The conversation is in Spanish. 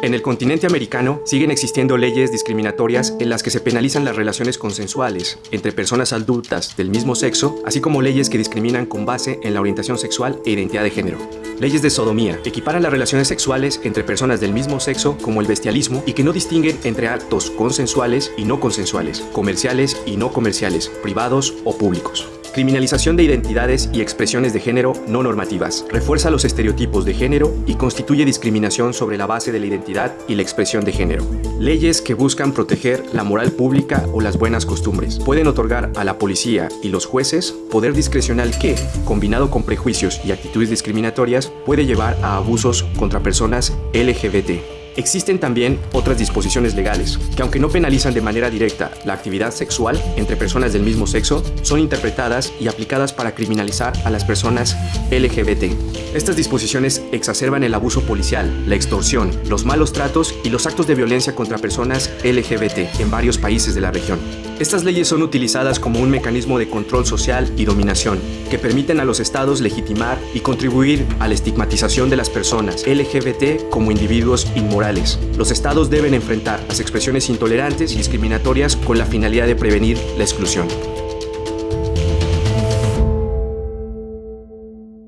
En el continente americano siguen existiendo leyes discriminatorias en las que se penalizan las relaciones consensuales entre personas adultas del mismo sexo, así como leyes que discriminan con base en la orientación sexual e identidad de género. Leyes de sodomía equiparan las relaciones sexuales entre personas del mismo sexo como el bestialismo y que no distinguen entre actos consensuales y no consensuales, comerciales y no comerciales, privados o públicos. Criminalización de identidades y expresiones de género no normativas. Refuerza los estereotipos de género y constituye discriminación sobre la base de la identidad y la expresión de género. Leyes que buscan proteger la moral pública o las buenas costumbres. Pueden otorgar a la policía y los jueces poder discrecional que, combinado con prejuicios y actitudes discriminatorias, puede llevar a abusos contra personas LGBT. Existen también otras disposiciones legales, que aunque no penalizan de manera directa la actividad sexual entre personas del mismo sexo, son interpretadas y aplicadas para criminalizar a las personas LGBT. Estas disposiciones exacerban el abuso policial, la extorsión, los malos tratos y los actos de violencia contra personas LGBT en varios países de la región. Estas leyes son utilizadas como un mecanismo de control social y dominación, que permiten a los estados legitimar y contribuir a la estigmatización de las personas LGBT como individuos inmorales. Los estados deben enfrentar las expresiones intolerantes y discriminatorias con la finalidad de prevenir la exclusión.